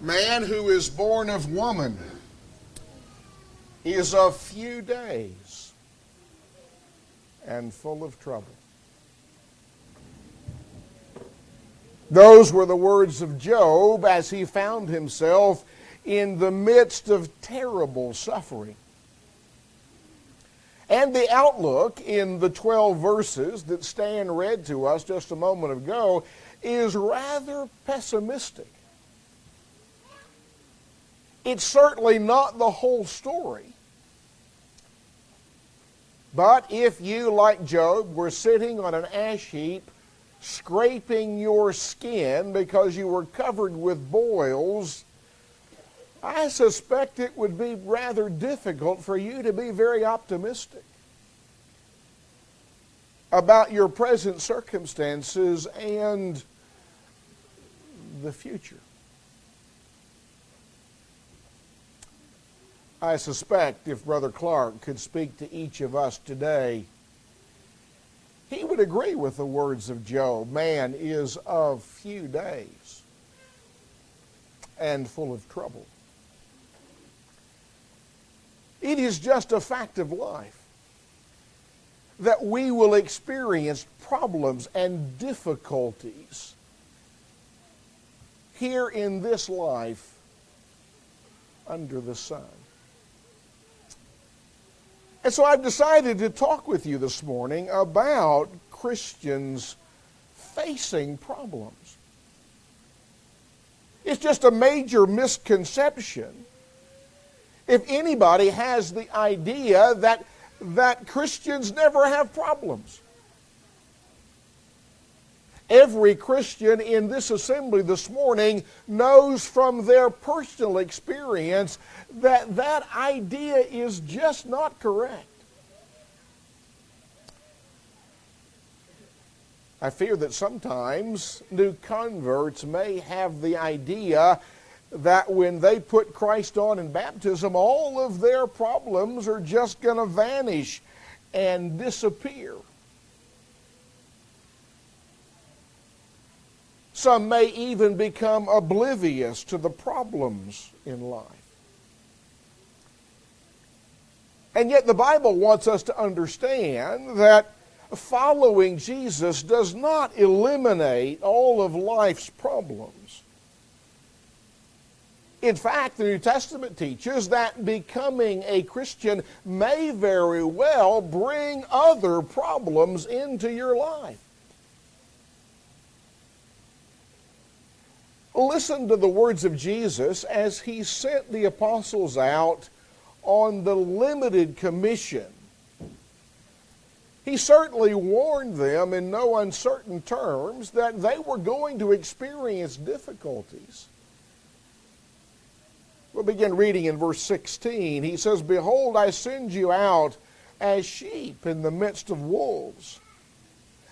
Man who is born of woman is of few days and full of trouble. Those were the words of Job as he found himself in the midst of terrible suffering. And the outlook in the 12 verses that Stan read to us just a moment ago is rather pessimistic. It's certainly not the whole story. But if you, like Job, were sitting on an ash heap, scraping your skin because you were covered with boils, I suspect it would be rather difficult for you to be very optimistic about your present circumstances and the future. I suspect if Brother Clark could speak to each of us today, he would agree with the words of Job. Man is of few days and full of trouble. It is just a fact of life that we will experience problems and difficulties here in this life under the sun. And so I've decided to talk with you this morning about Christians facing problems. It's just a major misconception if anybody has the idea that, that Christians never have problems. Every Christian in this assembly this morning knows from their personal experience that that idea is just not correct. I fear that sometimes new converts may have the idea that when they put Christ on in baptism, all of their problems are just going to vanish and disappear. Some may even become oblivious to the problems in life. And yet, the Bible wants us to understand that following Jesus does not eliminate all of life's problems. In fact, the New Testament teaches that becoming a Christian may very well bring other problems into your life. Listen to the words of Jesus as he sent the apostles out on the limited commission. He certainly warned them in no uncertain terms that they were going to experience difficulties. We'll begin reading in verse 16. He says, Behold, I send you out as sheep in the midst of wolves.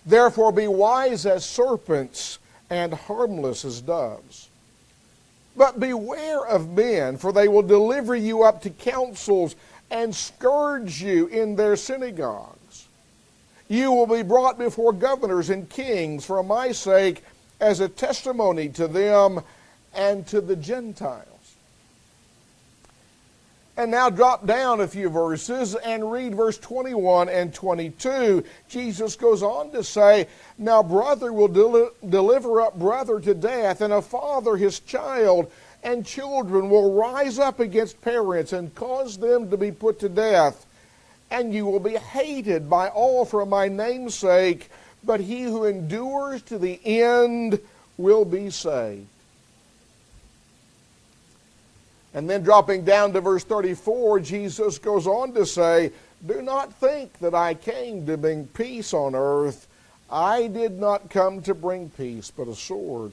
Therefore be wise as serpents and harmless as doves. But beware of men, for they will deliver you up to councils and scourge you in their synagogues. You will be brought before governors and kings for my sake as a testimony to them and to the Gentiles. And now drop down a few verses and read verse 21 and 22. Jesus goes on to say, Now brother will del- deliver up brother to death, and a father his child, and children will rise up against parents and cause them to be put to death. And you will be hated by all for my name's sake, but he who endures to the end will be saved. And then dropping down to verse 34, Jesus goes on to say, Do not think that I came to bring peace on earth. I did not come to bring peace, but a sword.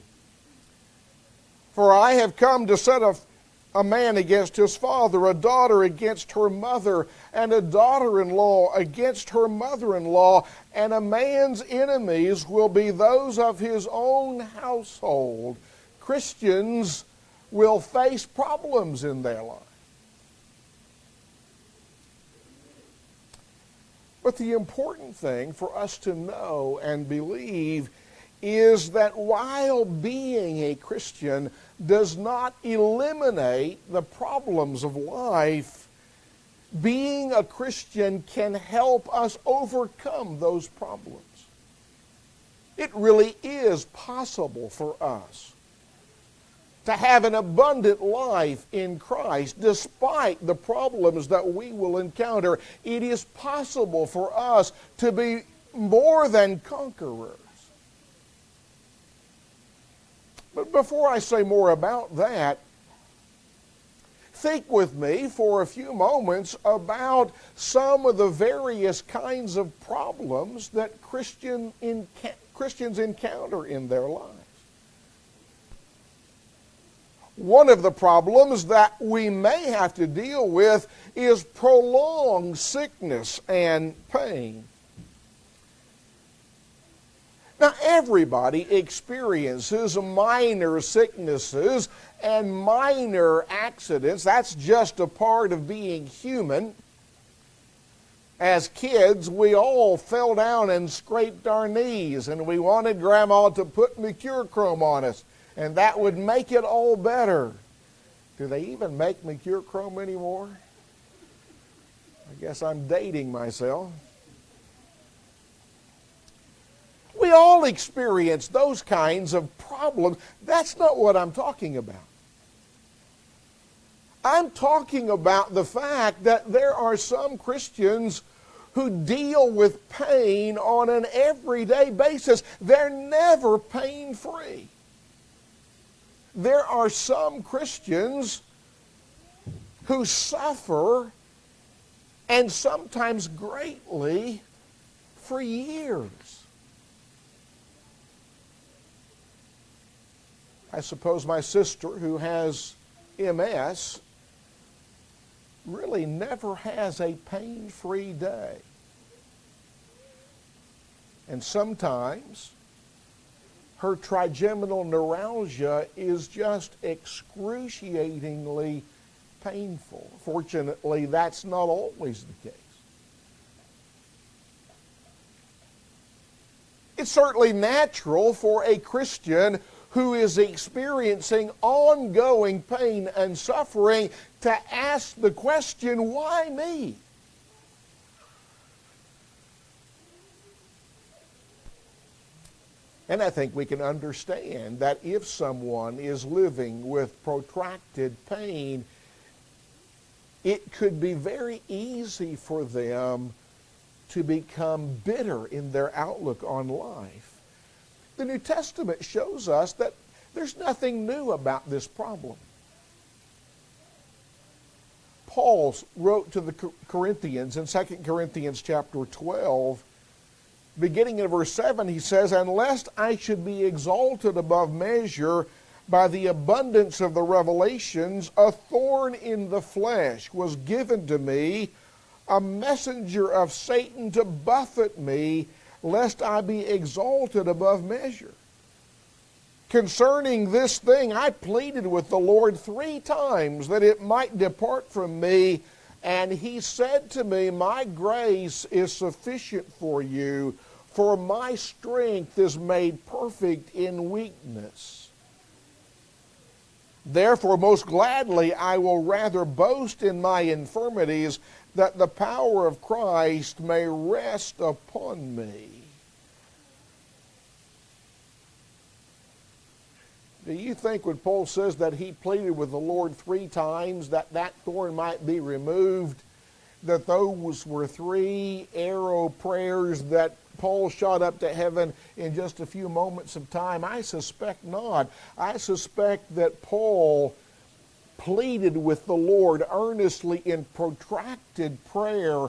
For I have come to set a, a man against his father, a daughter against her mother, and a daughter in law against her mother in law, and a man's enemies will be those of his own household. Christians will face problems in their life. But the important thing for us to know and believe is that while being a Christian does not eliminate the problems of life, being a Christian can help us overcome those problems. It really is possible for us to have an abundant life in Christ despite the problems that we will encounter. It is possible for us to be more than conquerors. But before I say more about that, think with me for a few moments about some of the various kinds of problems that Christian Christians encounter in their lives. One of the problems that we may have to deal with is prolonged sickness and pain. Now, everybody experiences minor sicknesses and minor accidents. That's just a part of being human. As kids, we all fell down and scraped our knees, and we wanted Grandma to put Mercurochrome on us and that would make it all better. Do they even make Mercurochrome anymore? I guess I'm dating myself. We all experience those kinds of problems. That's not what I'm talking about. I'm talking about the fact that there are some Christians who deal with pain on an everyday basis. They're never pain free there are some Christians who suffer and sometimes greatly for years. I suppose my sister, who has MS, really never has a pain free day. And sometimes her trigeminal neuralgia is just excruciatingly painful. Fortunately, that's not always the case. It's certainly natural for a Christian who is experiencing ongoing pain and suffering to ask the question, why me? And I think we can understand that if someone is living with protracted pain, it could be very easy for them to become bitter in their outlook on life. The New Testament shows us that there's nothing new about this problem. Paul wrote to the Corinthians in 2 Corinthians chapter 12 beginning in verse 7, he says, And lest I should be exalted above measure by the abundance of the revelations, a thorn in the flesh was given to me, a messenger of Satan to buffet me, lest I be exalted above measure. Concerning this thing, I pleaded with the Lord three times that it might depart from me. And he said to me, My grace is sufficient for you, for my strength is made perfect in weakness. Therefore, most gladly, I will rather boast in my infirmities, that the power of Christ may rest upon me. Do you think when Paul says that he pleaded with the Lord three times that that thorn might be removed, that those were three arrow prayers that Paul shot up to heaven in just a few moments of time? I suspect not. I suspect that Paul pleaded with the Lord earnestly in protracted prayer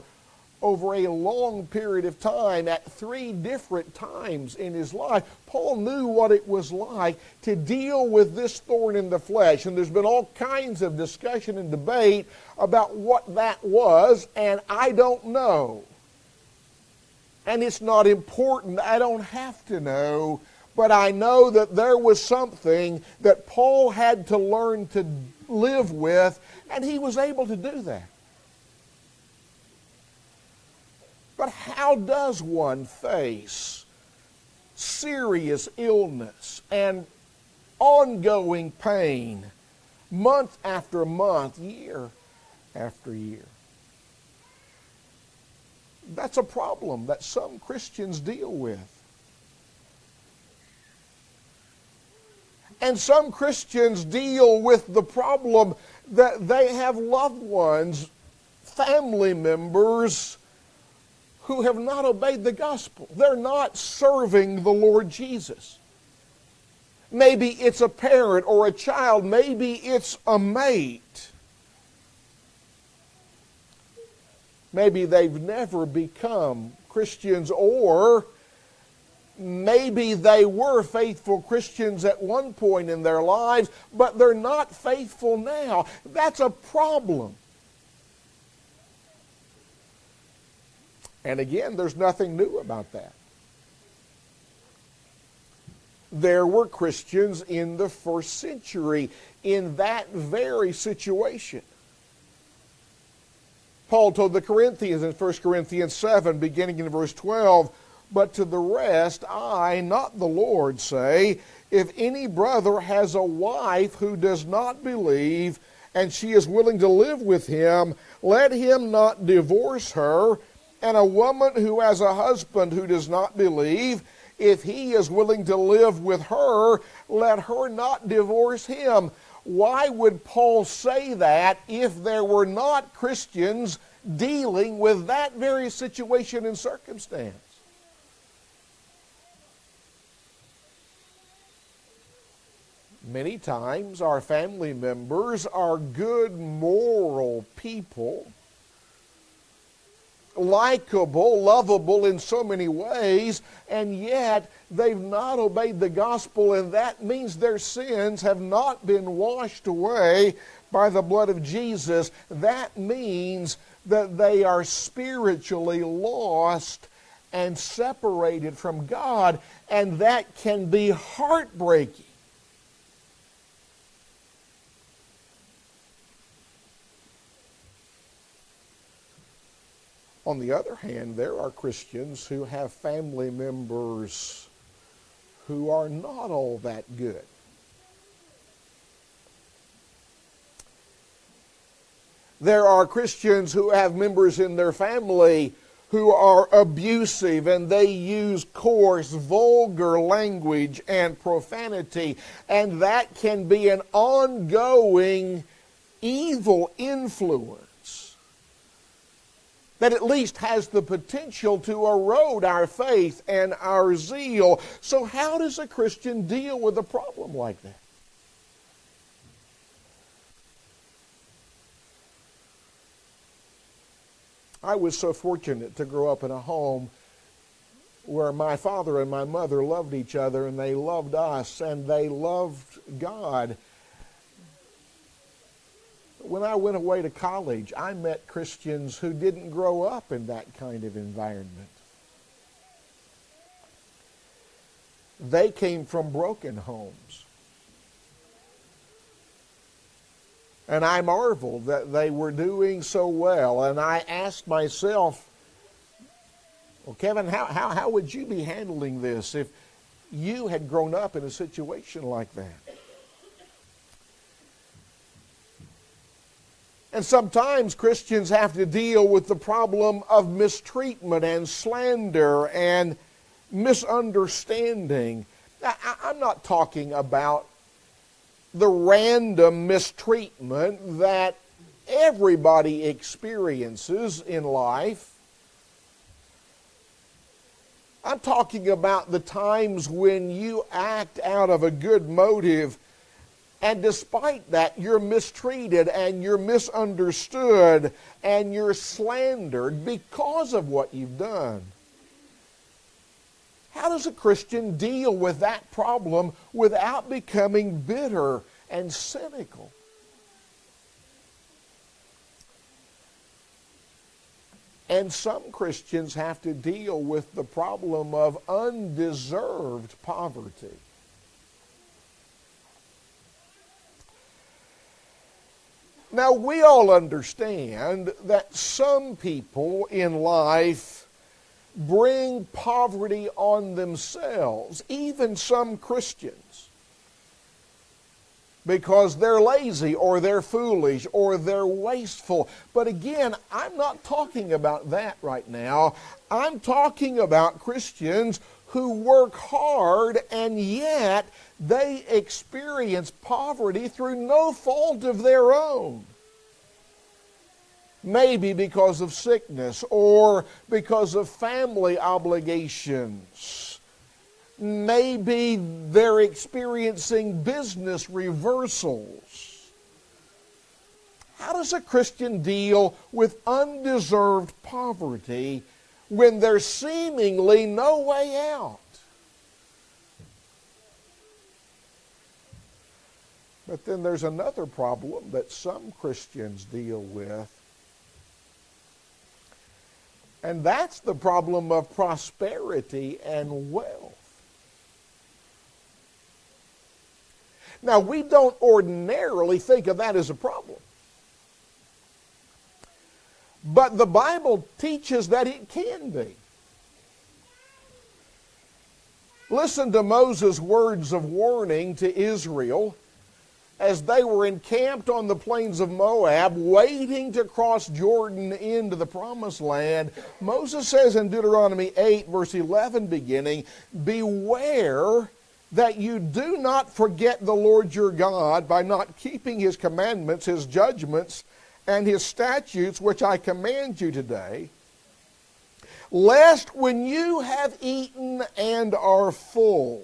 over a long period of time at three different times in his life. Paul knew what it was like to deal with this thorn in the flesh. And there's been all kinds of discussion and debate about what that was, and I don't know. And it's not important. I don't have to know. But I know that there was something that Paul had to learn to live with, and he was able to do that. But how does one face serious illness and ongoing pain, month after month, year after year. That's a problem that some Christians deal with. And some Christians deal with the problem that they have loved ones, family members, who have not obeyed the gospel. They're not serving the Lord Jesus. Maybe it's a parent or a child, maybe it's a mate. Maybe they've never become Christians, or maybe they were faithful Christians at one point in their lives, but they're not faithful now. That's a problem. And again, there's nothing new about that. There were Christians in the first century in that very situation. Paul told the Corinthians in 1 Corinthians 7, beginning in verse 12, But to the rest, I, not the Lord, say, If any brother has a wife who does not believe, and she is willing to live with him, let him not divorce her. And a woman who has a husband who does not believe, if he is willing to live with her, let her not divorce him. Why would Paul say that if there were not Christians dealing with that very situation and circumstance? Many times our family members are good moral people likable, lovable in so many ways, and yet they've not obeyed the gospel, and that means their sins have not been washed away by the blood of Jesus. That means that they are spiritually lost and separated from God, and that can be heartbreaking. On the other hand, there are Christians who have family members who are not all that good. There are Christians who have members in their family who are abusive and they use coarse, vulgar language and profanity, and that can be an ongoing evil influence that at least has the potential to erode our faith and our zeal. So, how does a Christian deal with a problem like that? I was so fortunate to grow up in a home where my father and my mother loved each other and they loved us and they loved God when I went away to college, I met Christians who didn't grow up in that kind of environment. They came from broken homes. And I marveled that they were doing so well. And I asked myself, well, Kevin, how, how, how would you be handling this if you had grown up in a situation like that? And sometimes Christians have to deal with the problem of mistreatment and slander and misunderstanding. I, am not talking about the random mistreatment that everybody experiences in life. I'm talking about the times when you act out of a good motive and despite that, you're mistreated and you're misunderstood and you're slandered because of what you've done. How does a Christian deal with that problem without becoming bitter and cynical? And some Christians have to deal with the problem of undeserved poverty. Now, we all understand that some people in life bring poverty on themselves, even some Christians, because they're lazy or they're foolish or they're wasteful. But again, I'm not talking about that right now. I'm talking about Christians who work hard and yet they experience poverty through no fault of their own maybe because of sickness or because of family obligations. Maybe they're experiencing business reversals. How does a Christian deal with undeserved poverty when there's seemingly no way out? But then there's another problem that some Christians deal with and that's the problem of prosperity and wealth. Now, we don't ordinarily think of that as a problem. But the Bible teaches that it can be. Listen to Moses' words of warning to Israel as they were encamped on the plains of Moab, waiting to cross Jordan into the promised land, Moses says in Deuteronomy 8, verse 11, beginning, Beware that you do not forget the Lord your God by not keeping his commandments, his judgments, and his statutes, which I command you today, lest when you have eaten and are full,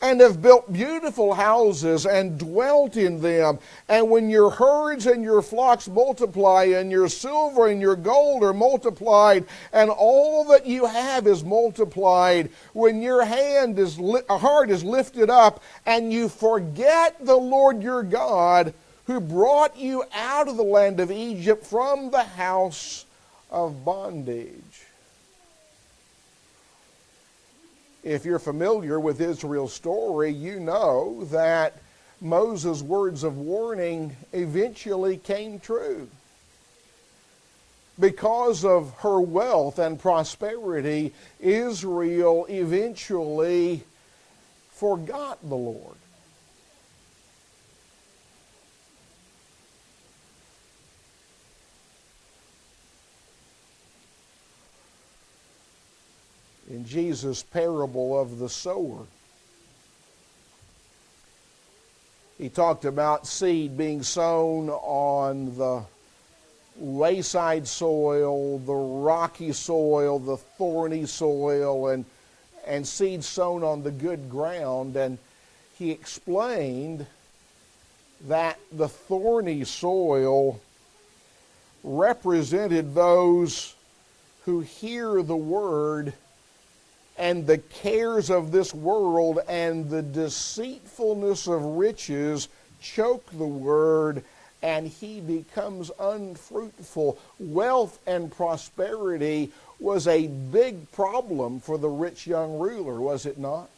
and have built beautiful houses and dwelt in them. And when your herds and your flocks multiply, and your silver and your gold are multiplied, and all that you have is multiplied, when your hand is li- heart is lifted up, and you forget the Lord your God, who brought you out of the land of Egypt from the house of bondage. If you're familiar with Israel's story, you know that Moses' words of warning eventually came true. Because of her wealth and prosperity, Israel eventually forgot the Lord. In Jesus' parable of the sower. He talked about seed being sown on the wayside soil, the rocky soil, the thorny soil, and, and seed sown on the good ground. And he explained that the thorny soil represented those who hear the word and the cares of this world and the deceitfulness of riches choke the word and he becomes unfruitful. Wealth and prosperity was a big problem for the rich young ruler, was it not?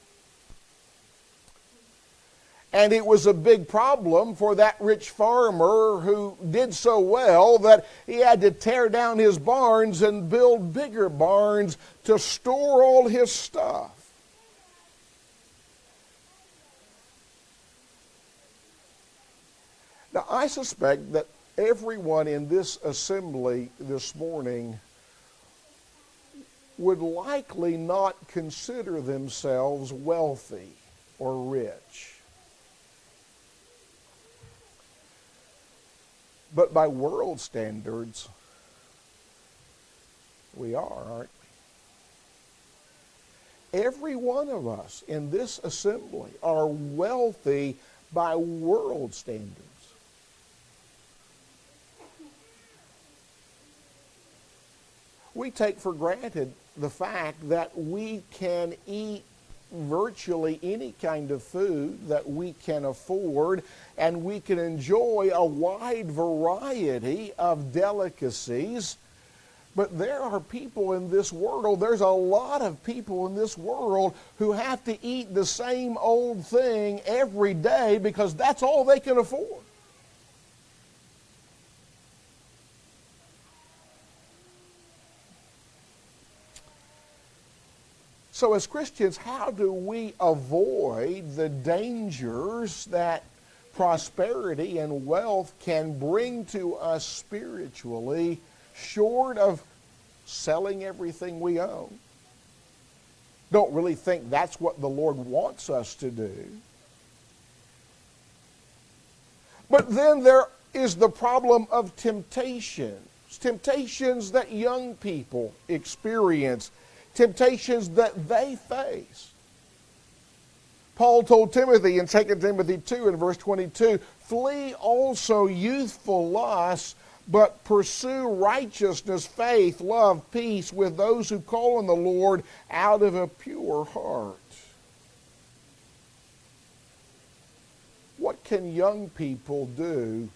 And it was a big problem for that rich farmer who did so well that he had to tear down his barns and build bigger barns to store all his stuff. Now, I suspect that everyone in this assembly this morning would likely not consider themselves wealthy or rich. But by world standards, we are, aren't we? Every one of us in this assembly are wealthy by world standards. We take for granted the fact that we can eat virtually any kind of food that we can afford, and we can enjoy a wide variety of delicacies. But there are people in this world, there's a lot of people in this world who have to eat the same old thing every day because that's all they can afford. So, as Christians, how do we avoid the dangers that prosperity and wealth can bring to us spiritually, short of selling everything we own? Don't really think that's what the Lord wants us to do. But then there is the problem of temptations, temptations that young people experience temptations that they face. Paul told Timothy in 2 Timothy 2 and verse 22 Flee also youthful lusts, but pursue righteousness, faith, love, peace with those who call on the Lord out of a pure heart. What can young people do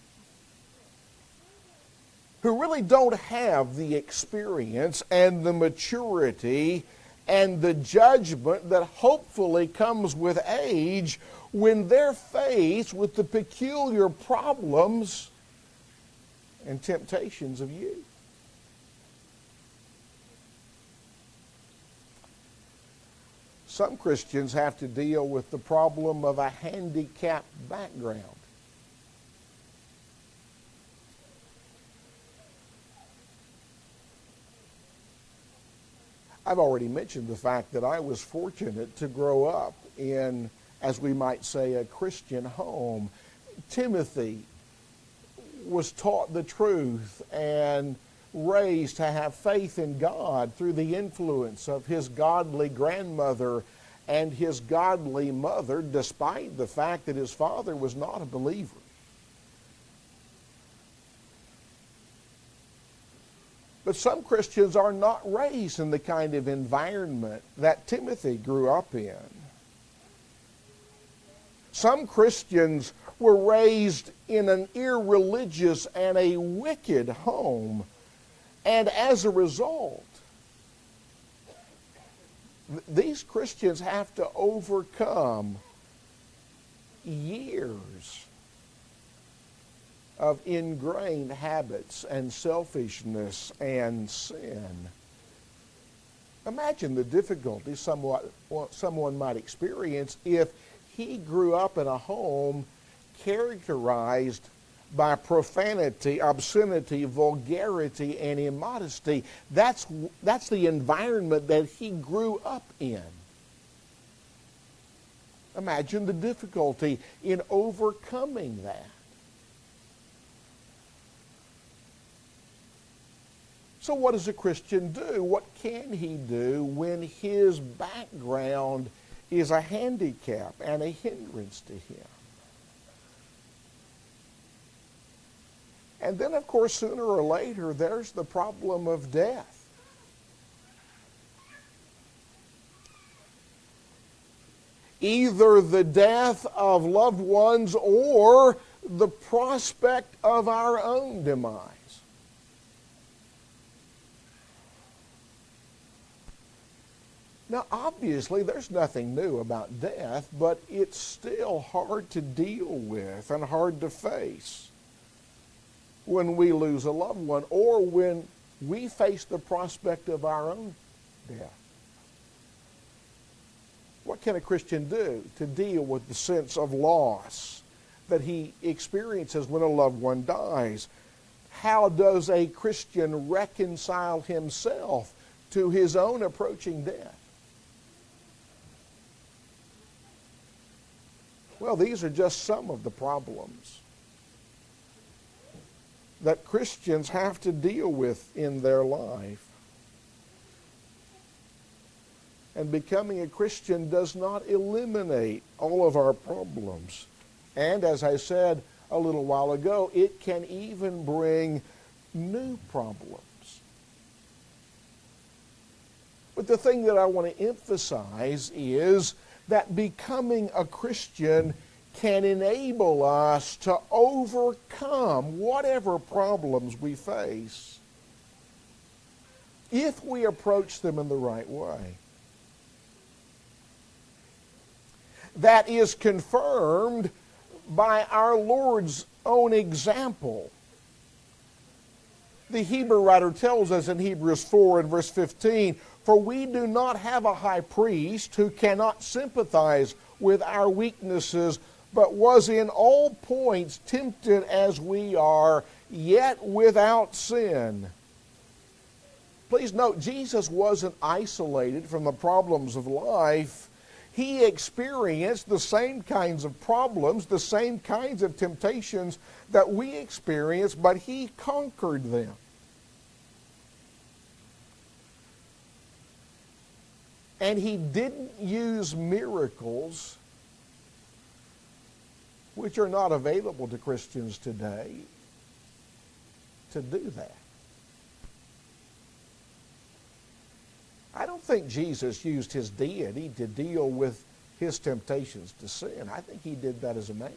who really don't have the experience and the maturity and the judgment that hopefully comes with age when they're faced with the peculiar problems and temptations of youth. Some Christians have to deal with the problem of a handicapped background. I've already mentioned the fact that I was fortunate to grow up in, as we might say, a Christian home. Timothy was taught the truth and raised to have faith in God through the influence of his godly grandmother and his godly mother, despite the fact that his father was not a believer. But some Christians are not raised in the kind of environment that Timothy grew up in. Some Christians were raised in an irreligious and a wicked home. And as a result, these Christians have to overcome years of ingrained habits and selfishness and sin. Imagine the difficulty somewhat, someone might experience if he grew up in a home characterized by profanity, obscenity, vulgarity, and immodesty. That's, that's the environment that he grew up in. Imagine the difficulty in overcoming that. So, what does a Christian do? What can he do when his background is a handicap and a hindrance to him? And then, of course, sooner or later, there's the problem of death. Either the death of loved ones or the prospect of our own demise. Now, obviously, there's nothing new about death, but it's still hard to deal with and hard to face when we lose a loved one or when we face the prospect of our own death. What can a Christian do to deal with the sense of loss that he experiences when a loved one dies? How does a Christian reconcile himself to his own approaching death? Well, these are just some of the problems that Christians have to deal with in their life. And becoming a Christian does not eliminate all of our problems. And as I said a little while ago, it can even bring new problems. But the thing that I want to emphasize is that becoming a Christian can enable us to overcome whatever problems we face if we approach them in the right way. That is confirmed by our Lord's own example. The Hebrew writer tells us in Hebrews 4 and verse 15, For we do not have a high priest who cannot sympathize with our weaknesses, but was in all points tempted as we are, yet without sin. Please note, Jesus wasn't isolated from the problems of life. He experienced the same kinds of problems, the same kinds of temptations that we experience, but he conquered them. And he didn't use miracles, which are not available to Christians today, to do that. I don't think Jesus used his deity to deal with his temptations to sin. I think he did that as a man.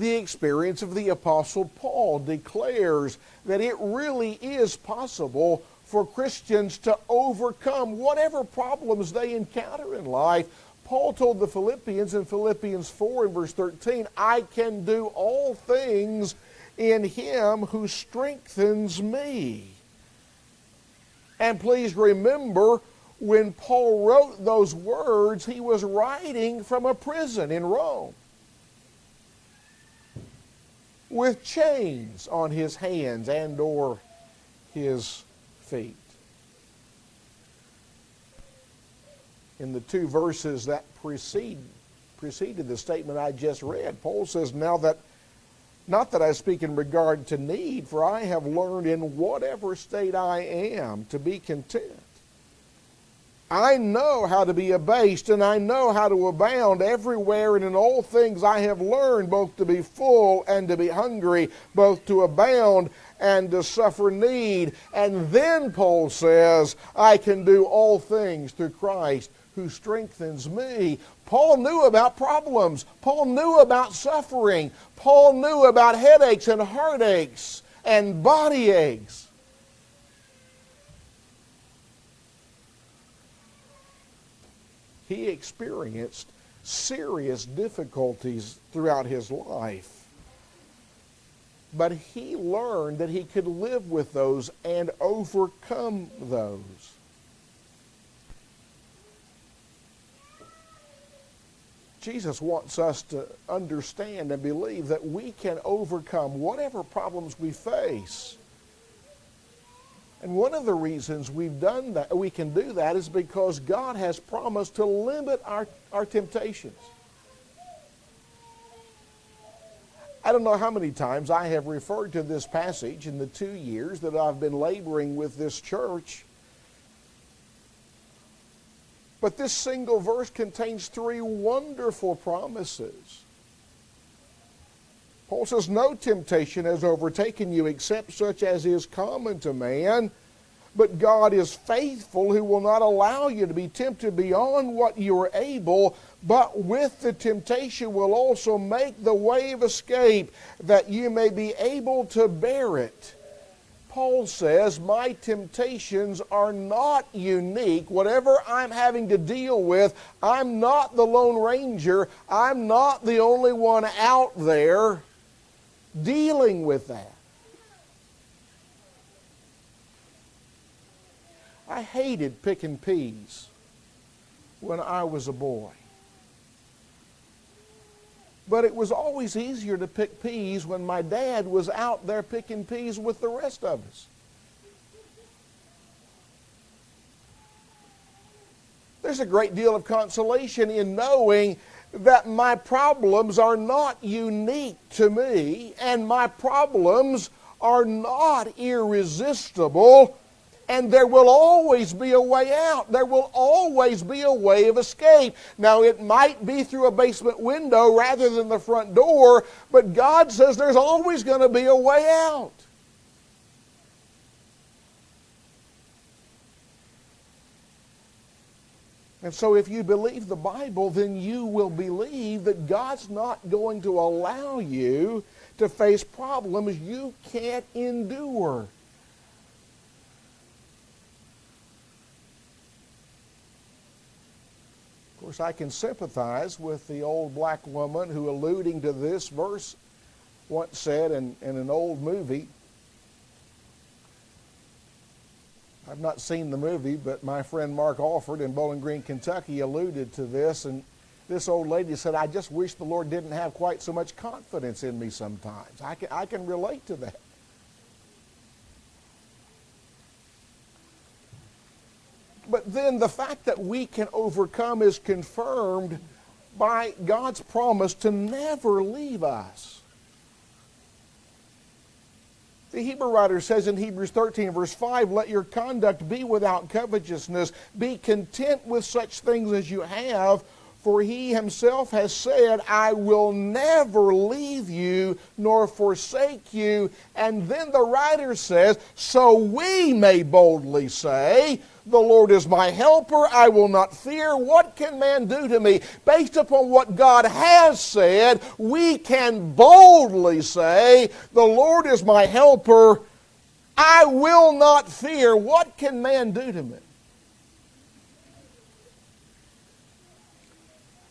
The experience of the Apostle Paul declares that it really is possible for Christians to overcome whatever problems they encounter in life. Paul told the Philippians in Philippians 4 and verse 13, I can do all things in him who strengthens me. And please remember, when Paul wrote those words, he was writing from a prison in Rome with chains on his hands and or his feet. In the two verses that precede, preceded the statement I just read, Paul says, Now that not that I speak in regard to need, for I have learned in whatever state I am to be content. I know how to be abased, and I know how to abound everywhere and in all things I have learned both to be full and to be hungry, both to abound and to suffer need. And then Paul says, I can do all things through Christ who strengthens me. Paul knew about problems. Paul knew about suffering. Paul knew about headaches and heartaches and body aches. He experienced serious difficulties throughout his life. But he learned that he could live with those and overcome those. Jesus wants us to understand and believe that we can overcome whatever problems we face. And one of the reasons we've done that, we can do that is because God has promised to limit our, our temptations. I don't know how many times I have referred to this passage in the two years that I've been laboring with this church but this single verse contains three wonderful promises. Paul says, No temptation has overtaken you except such as is common to man. But God is faithful, who will not allow you to be tempted beyond what you are able, but with the temptation will also make the way of escape, that you may be able to bear it. Paul says, My temptations are not unique. Whatever I'm having to deal with, I'm not the Lone Ranger. I'm not the only one out there dealing with that. I hated picking peas when I was a boy. But it was always easier to pick peas when my dad was out there picking peas with the rest of us. There's a great deal of consolation in knowing that my problems are not unique to me and my problems are not irresistible and there will always be a way out. There will always be a way of escape. Now, it might be through a basement window rather than the front door, but God says there's always going to be a way out. And so, if you believe the Bible, then you will believe that God's not going to allow you to face problems you can't endure. Of course, I can sympathize with the old black woman who, alluding to this verse, once said in, in an old movie, I've not seen the movie, but my friend Mark Alford in Bowling Green, Kentucky alluded to this. And this old lady said, I just wish the Lord didn't have quite so much confidence in me sometimes. I can, I can relate to that. But then the fact that we can overcome is confirmed by God's promise to never leave us. The Hebrew writer says in Hebrews 13, verse 5, Let your conduct be without covetousness. Be content with such things as you have, for he himself has said, I will never leave you nor forsake you. And then the writer says, So we may boldly say, The Lord is my helper. I will not fear. What can man do to me? Based upon what God has said, we can boldly say, The Lord is my helper. I will not fear. What can man do to me?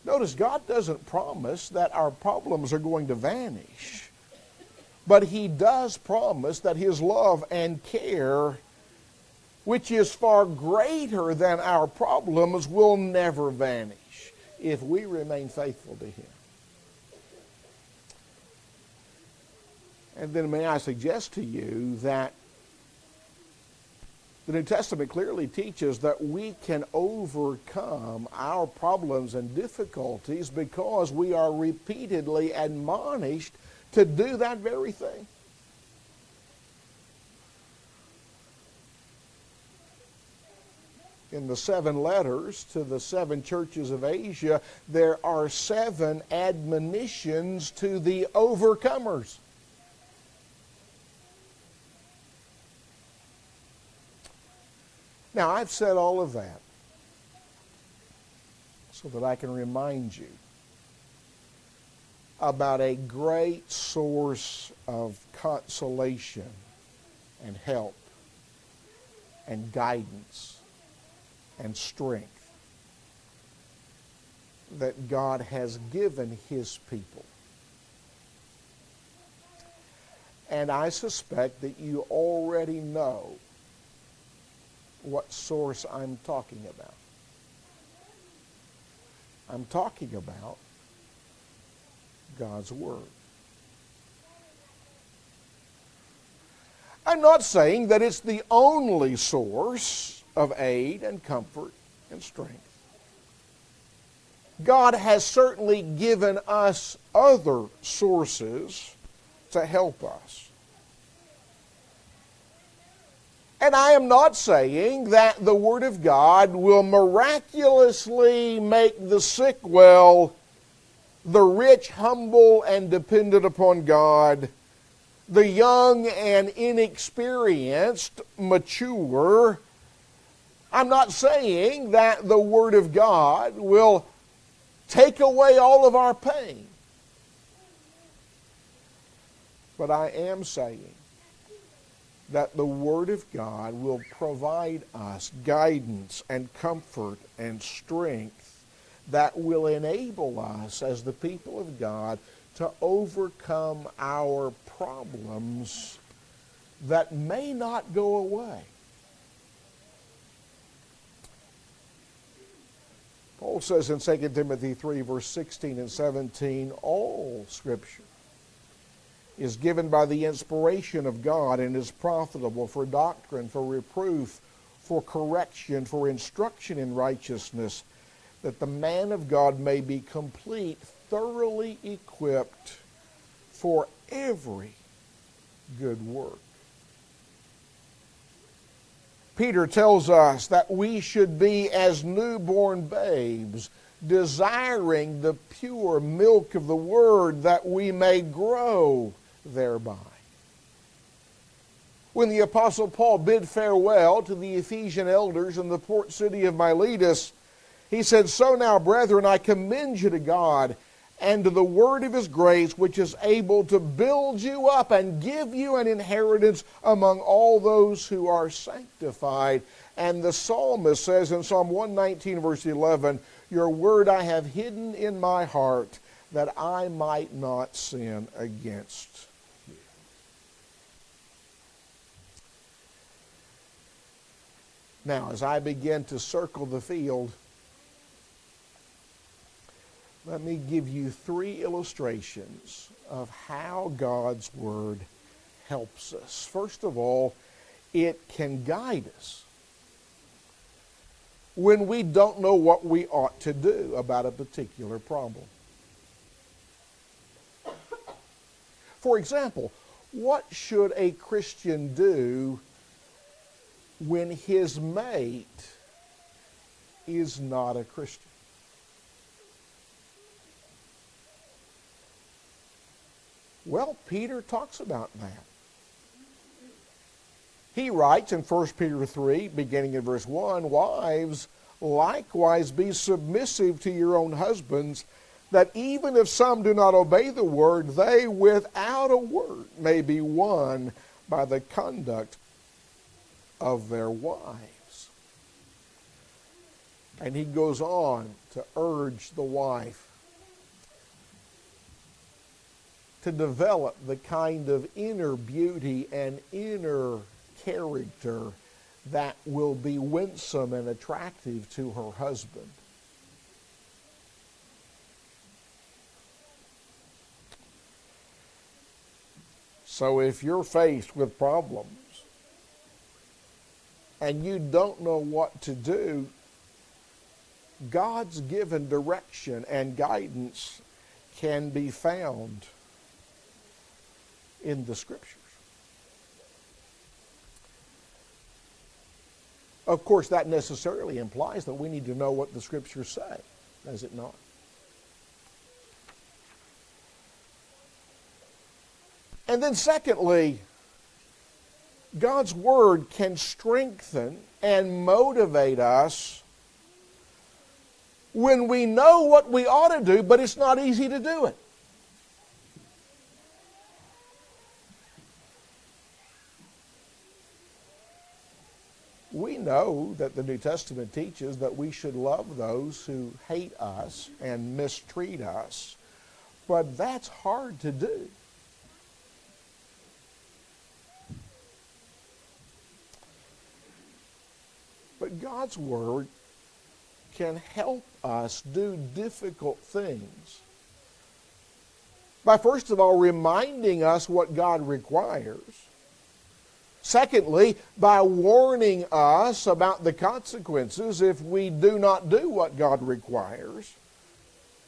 Notice God doesn't promise that our problems are going to vanish, but He does promise that His love and care, which is far greater than our problems, will never vanish if we remain faithful to Him. And then may I suggest to you that the New Testament clearly teaches that we can overcome our problems and difficulties because we are repeatedly admonished to do that very thing. In the seven letters to the seven churches of Asia, there are seven admonitions to the overcomers. Now, I've said all of that so that I can remind you about a great source of consolation and help and guidance and strength that God has given His people. And I suspect that you already know what source I'm talking about. I'm talking about God's Word. I'm not saying that it's the only source of aid and comfort and strength. God has certainly given us other sources to help us. And I am not saying that the Word of God will miraculously make the sick well, the rich humble and dependent upon God, the young and inexperienced mature. I'm not saying that the Word of God will take away all of our pain. But I am saying that the Word of God will provide us guidance and comfort and strength that will enable us as the people of God to overcome our problems that may not go away. Paul says in 2 Timothy 3, verse 16 and 17, all Scripture is given by the inspiration of God and is profitable for doctrine, for reproof, for correction, for instruction in righteousness, that the man of God may be complete, thoroughly equipped for every good work. Peter tells us that we should be as newborn babes, desiring the pure milk of the Word that we may grow thereby. When the Apostle Paul bid farewell to the Ephesian elders in the port city of Miletus, he said, So now, brethren, I commend you to God and to the word of his grace, which is able to build you up and give you an inheritance among all those who are sanctified. And the psalmist says in Psalm 119, verse 11, Your word I have hidden in my heart that I might not sin against you. Now, as I begin to circle the field, let me give you three illustrations of how God's Word helps us. First of all, it can guide us when we don't know what we ought to do about a particular problem. For example, what should a Christian do when his mate is not a Christian? Well, Peter talks about that. He writes in 1 Peter 3, beginning in verse 1 Wives, likewise be submissive to your own husbands, that even if some do not obey the word, they without a word may be won by the conduct of their wives. And he goes on to urge the wife to develop the kind of inner beauty and inner character that will be winsome and attractive to her husband. So if you're faced with problems and you don't know what to do, God's given direction and guidance can be found in the Scriptures. Of course, that necessarily implies that we need to know what the Scriptures say, does it not? And then, secondly, God's Word can strengthen and motivate us when we know what we ought to do, but it's not easy to do it. we know that the New Testament teaches that we should love those who hate us and mistreat us, but that's hard to do. But God's Word can help us do difficult things by, first of all, reminding us what God requires Secondly, by warning us about the consequences if we do not do what God requires.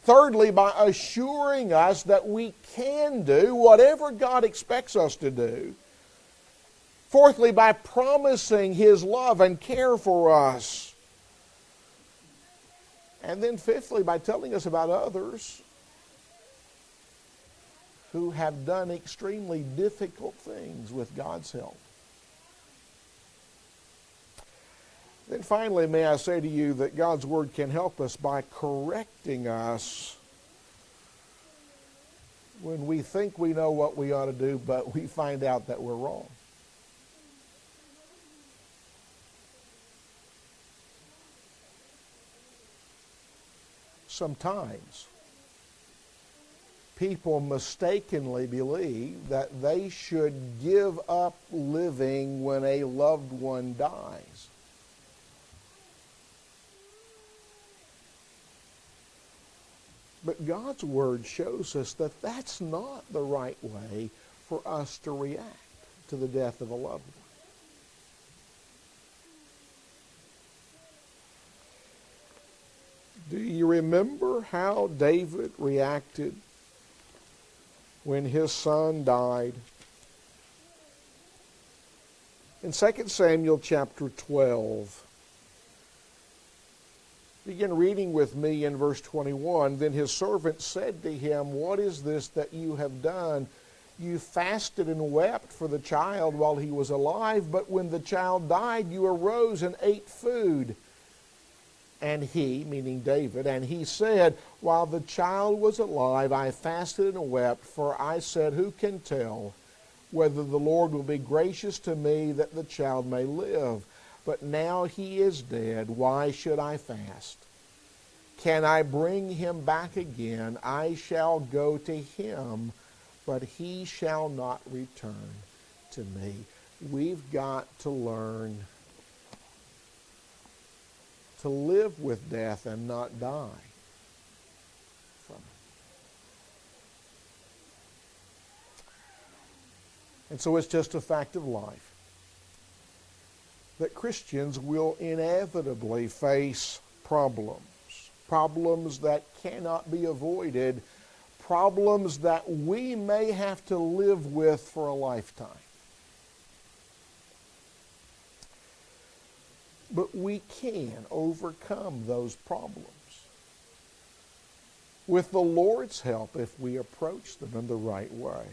Thirdly, by assuring us that we can do whatever God expects us to do. Fourthly, by promising His love and care for us. And then fifthly, by telling us about others who have done extremely difficult things with God's help. Then finally, may I say to you that God's Word can help us by correcting us when we think we know what we ought to do, but we find out that we're wrong. Sometimes people mistakenly believe that they should give up living when a loved one dies. But God's Word shows us that that's not the right way for us to react to the death of a loved one. Do you remember how David reacted when his son died? In 2 Samuel chapter 12, Begin reading with me in verse 21. Then his servant said to him, What is this that you have done? You fasted and wept for the child while he was alive, but when the child died, you arose and ate food. And he, meaning David, and he said, While the child was alive, I fasted and wept, for I said, Who can tell whether the Lord will be gracious to me that the child may live? But now he is dead. Why should I fast? Can I bring him back again? I shall go to him, but he shall not return to me. We've got to learn to live with death and not die. And so it's just a fact of life that Christians will inevitably face problems, problems that cannot be avoided, problems that we may have to live with for a lifetime. But we can overcome those problems with the Lord's help if we approach them in the right way.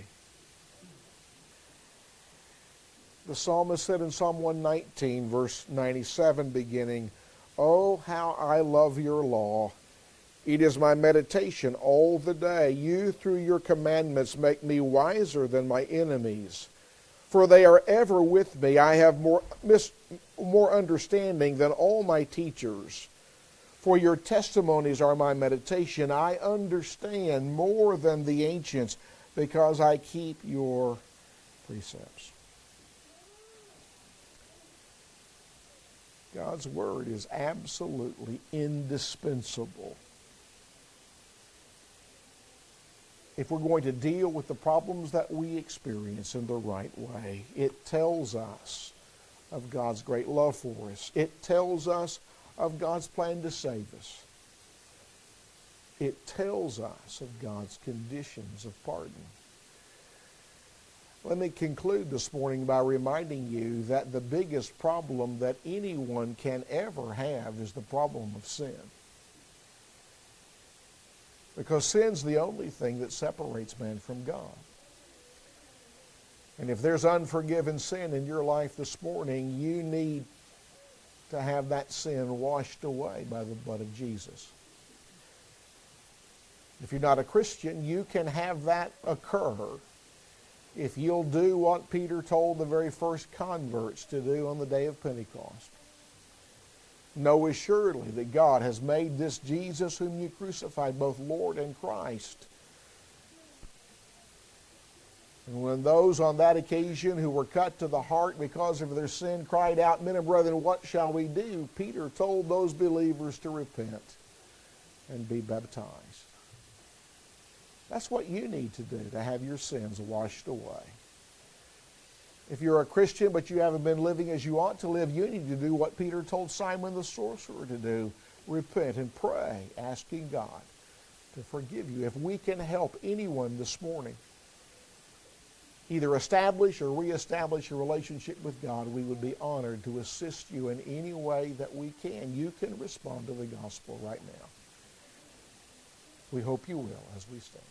The psalmist said in Psalm 119, verse 97, beginning, Oh, how I love your law. It is my meditation all the day. You, through your commandments, make me wiser than my enemies. For they are ever with me. I have more, mis- more understanding than all my teachers. For your testimonies are my meditation. I understand more than the ancients because I keep your precepts. God's Word is absolutely indispensable. If we're going to deal with the problems that we experience in the right way, it tells us of God's great love for us. It tells us of God's plan to save us. It tells us of God's conditions of pardon. Let me conclude this morning by reminding you that the biggest problem that anyone can ever have is the problem of sin. Because sin's the only thing that separates man from God. And if there's unforgiven sin in your life this morning, you need to have that sin washed away by the blood of Jesus. If you're not a Christian, you can have that occur if you'll do what Peter told the very first converts to do on the day of Pentecost. Know assuredly that God has made this Jesus whom you crucified both Lord and Christ. And when those on that occasion who were cut to the heart because of their sin cried out, Men and brethren, what shall we do? Peter told those believers to repent and be baptized. That's what you need to do to have your sins washed away. If you're a Christian but you haven't been living as you ought to live, you need to do what Peter told Simon the sorcerer to do repent and pray, asking God to forgive you. If we can help anyone this morning, either establish or reestablish a relationship with God, we would be honored to assist you in any way that we can. You can respond to the gospel right now. We hope you will as we stand.